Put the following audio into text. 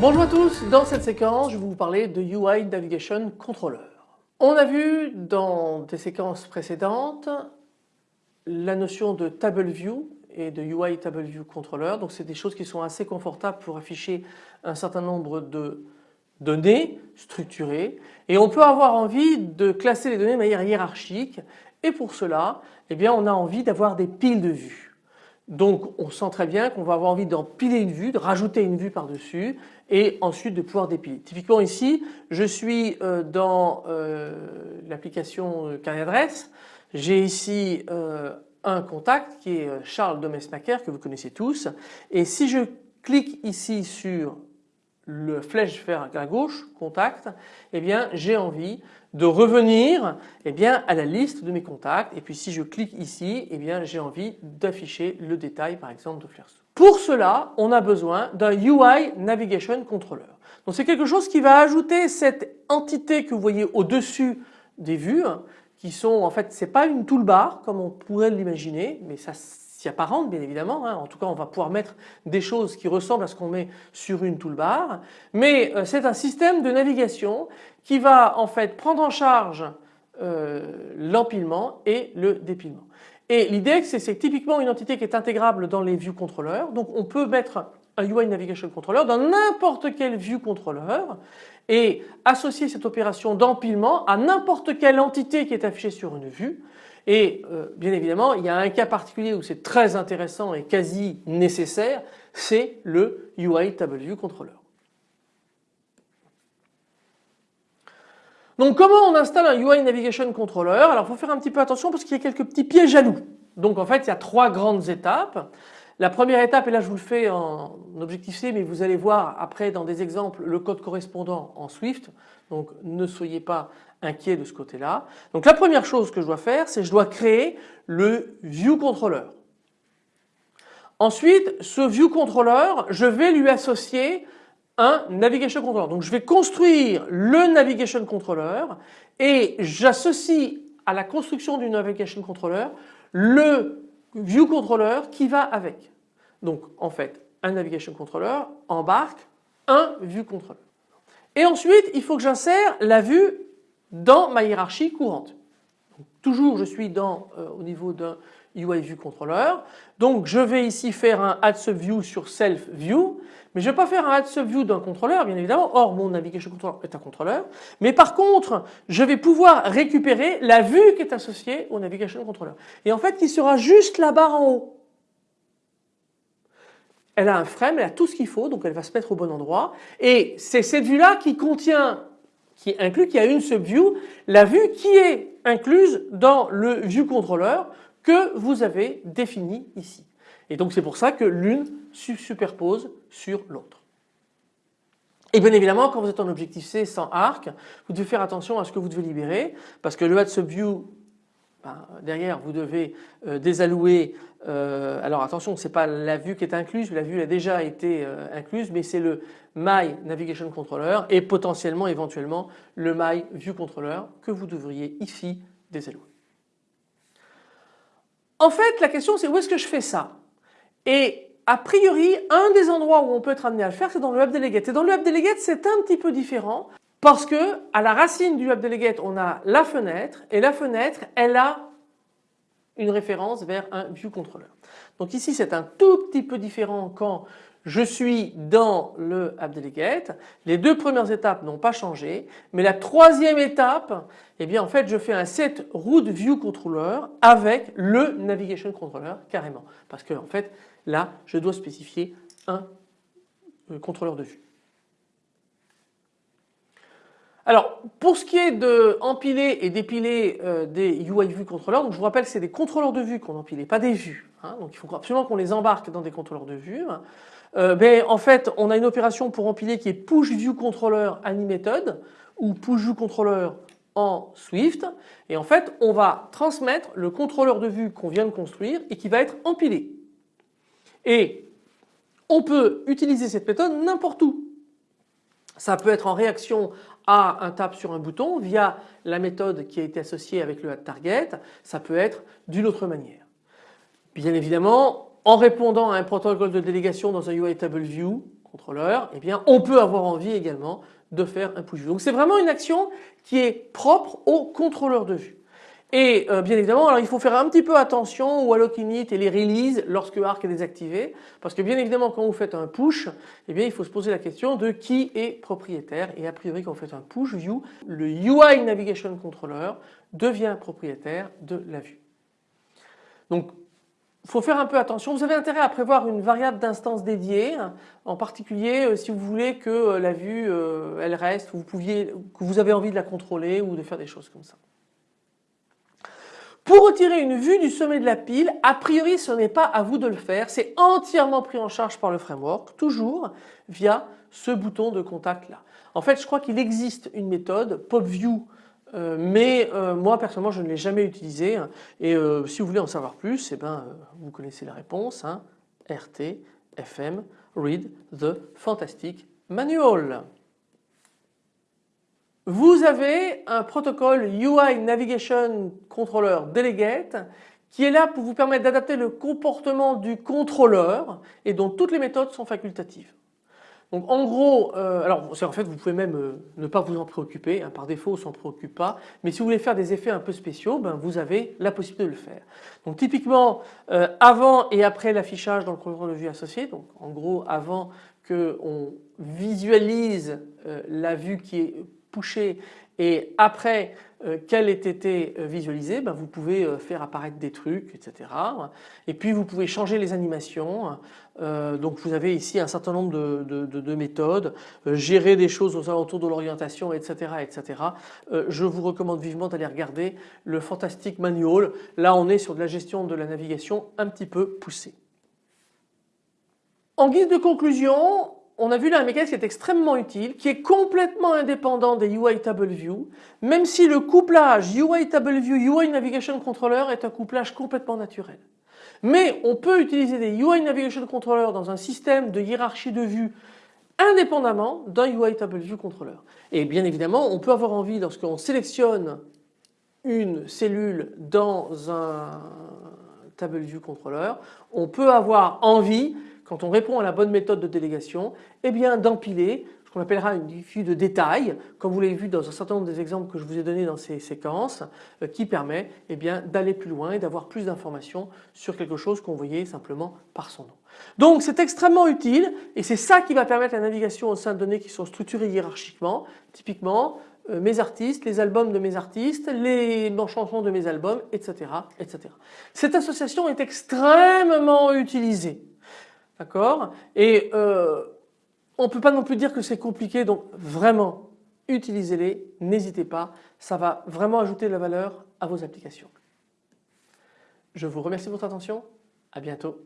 Bonjour à tous, dans cette séquence je vais vous parler de UI Navigation Controller. On a vu dans des séquences précédentes la notion de Table View et de UI Table View Controller. Donc c'est des choses qui sont assez confortables pour afficher un certain nombre de données structurées et on peut avoir envie de classer les données de manière hiérarchique et pour cela eh bien on a envie d'avoir des piles de vues. Donc on sent très bien qu'on va avoir envie d'empiler une vue, de rajouter une vue par-dessus et ensuite de pouvoir dépiler. Typiquement ici je suis euh, dans euh, l'application euh, carnet d'adresse, j'ai ici un contact qui est Charles Domesmaker que vous connaissez tous et si je clique ici sur le flèche vers la gauche, contact, eh bien j'ai envie de revenir eh à la liste de mes contacts et puis si je clique ici eh bien j'ai envie d'afficher le détail par exemple de Flairso. Pour cela on a besoin d'un UI Navigation Controller. Donc c'est quelque chose qui va ajouter cette entité que vous voyez au-dessus des vues qui sont en fait c'est pas une toolbar comme on pourrait l'imaginer mais ça s'y apparente bien évidemment. Hein. En tout cas on va pouvoir mettre des choses qui ressemblent à ce qu'on met sur une toolbar. Mais euh, c'est un système de navigation qui va en fait prendre en charge euh, l'empilement et le dépilement. Et l'idée c'est typiquement une entité qui est intégrable dans les view controllers. Donc on peut mettre un UI Navigation Controller dans n'importe quel view controller et associer cette opération d'empilement à n'importe quelle entité qui est affichée sur une vue et euh, bien évidemment il y a un cas particulier où c'est très intéressant et quasi nécessaire, c'est le UI Table View Controller. Donc comment on installe un UI Navigation Controller? Alors il faut faire un petit peu attention parce qu'il y a quelques petits pièges à loup. Donc en fait il y a trois grandes étapes. La première étape, et là je vous le fais en objectif C, mais vous allez voir après dans des exemples le code correspondant en Swift. Donc ne soyez pas inquiets de ce côté-là. Donc la première chose que je dois faire, c'est je dois créer le View Controller. Ensuite, ce View Controller, je vais lui associer un Navigation Controller. Donc je vais construire le Navigation Controller et j'associe à la construction du Navigation Controller le View Controller qui va avec. Donc en fait un Navigation Controller embarque un View Controller. Et ensuite il faut que j'insère la vue dans ma hiérarchie courante. Toujours je suis dans, euh, au niveau d'un UI View Controller. Donc je vais ici faire un add subview sur self view mais je ne vais pas faire un add subview d'un contrôleur bien évidemment. Or mon navigation controller est un contrôleur. Mais par contre je vais pouvoir récupérer la vue qui est associée au navigation controller. Et en fait qui sera juste la barre en haut. Elle a un frame, elle a tout ce qu'il faut donc elle va se mettre au bon endroit. Et c'est cette vue là qui contient qui inclut, qui a une subview, la vue qui est incluse dans le view controller que vous avez défini ici. Et donc c'est pour ça que l'une se superpose sur l'autre. Et bien évidemment quand vous êtes en objectif C sans arc, vous devez faire attention à ce que vous devez libérer parce que le add ben, derrière vous devez euh, désallouer, euh, alors attention ce n'est pas la vue qui est incluse, la vue a déjà été euh, incluse mais c'est le My Navigation Controller et potentiellement éventuellement le My View Controller que vous devriez ici désallouer. En fait la question c'est où est-ce que je fais ça? Et a priori, un des endroits où on peut être amené à le faire, c'est dans le Web Delegate. Et dans le Web Delegate, c'est un petit peu différent parce que à la racine du Web Delegate, on a la fenêtre et la fenêtre, elle a une référence vers un View Controller. Donc ici, c'est un tout petit peu différent quand je suis dans le App Delegate. Les deux premières étapes n'ont pas changé, mais la troisième étape, eh bien en fait je fais un set route view controller avec le navigation controller carrément. Parce que en fait là je dois spécifier un euh, contrôleur de vue. Alors pour ce qui est de empiler et dépiler euh, des UI View je vous rappelle que c'est des contrôleurs de vue qu'on empile, pas des vues. Hein. donc il faut absolument qu'on les embarque dans des contrôleurs de vue. Euh, ben, en fait on a une opération pour empiler qui est push view controller animated ou push view controller en Swift et en fait on va transmettre le contrôleur de vue qu'on vient de construire et qui va être empilé. Et On peut utiliser cette méthode n'importe où. Ça peut être en réaction à un tap sur un bouton via la méthode qui a été associée avec le target. Ça peut être d'une autre manière. Bien évidemment, en répondant à un protocole de délégation dans un UI Table View contrôleur, eh on peut avoir envie également de faire un push view. Donc c'est vraiment une action qui est propre au contrôleur de vue. Et euh, bien évidemment, alors il faut faire un petit peu attention au alloc init et les releases lorsque Arc est désactivé parce que bien évidemment quand vous faites un push, eh bien il faut se poser la question de qui est propriétaire et a priori quand vous faites un push view, le UI Navigation Controller devient propriétaire de la vue. Donc il faut faire un peu attention. Vous avez intérêt à prévoir une variable d'instance dédiée, en particulier euh, si vous voulez que euh, la vue elle reste, vous pouviez, que vous avez envie de la contrôler ou de faire des choses comme ça. Pour retirer une vue du sommet de la pile, a priori ce n'est pas à vous de le faire, c'est entièrement pris en charge par le framework, toujours via ce bouton de contact là. En fait je crois qu'il existe une méthode PopView euh, mais euh, moi personnellement je ne l'ai jamais utilisée et euh, si vous voulez en savoir plus, eh ben, vous connaissez la réponse, hein, RT, FM, Read the Fantastic Manual. Vous avez un protocole UI Navigation Controller Delegate qui est là pour vous permettre d'adapter le comportement du contrôleur et dont toutes les méthodes sont facultatives. Donc en gros, euh, alors en fait vous pouvez même euh, ne pas vous en préoccuper, hein, par défaut on s'en préoccupe pas, mais si vous voulez faire des effets un peu spéciaux, ben, vous avez la possibilité de le faire. Donc typiquement euh, avant et après l'affichage dans le contrôleur de vue associé, donc en gros avant qu'on visualise la vue qui est Poucher et après euh, qu'elle ait été euh, visualisée, ben, vous pouvez euh, faire apparaître des trucs, etc. Et puis vous pouvez changer les animations. donc vous avez ici un certain nombre de, méthodes, gérer des choses aux alentours de l'orientation, etc., etc. je vous recommande vivement d'aller regarder le Fantastic Manual. Là on est sur de la gestion de la navigation un petit peu poussée. En guise de conclusion, on a vu là un mécanisme qui est extrêmement utile, qui est complètement indépendant des UI Table View, même si le couplage UI Table View UI Navigation Controller est un couplage complètement naturel. Mais on peut utiliser des UI Navigation Controller dans un système de hiérarchie de vue indépendamment d'un UI Table View Controller. Et bien évidemment, on peut avoir envie lorsqu'on sélectionne une cellule dans un Table View Controller, on peut avoir envie quand on répond à la bonne méthode de délégation, eh bien d'empiler ce qu'on appellera une vue de détail, comme vous l'avez vu dans un certain nombre des exemples que je vous ai donnés dans ces séquences, euh, qui permet eh bien d'aller plus loin et d'avoir plus d'informations sur quelque chose qu'on voyait simplement par son nom. Donc c'est extrêmement utile et c'est ça qui va permettre la navigation au sein de données qui sont structurées hiérarchiquement, typiquement euh, mes artistes, les albums de mes artistes, les chansons de mes albums, etc., etc. Cette association est extrêmement utilisée D'accord? Et euh, on ne peut pas non plus dire que c'est compliqué donc vraiment utilisez-les, n'hésitez pas, ça va vraiment ajouter de la valeur à vos applications. Je vous remercie de votre attention, à bientôt.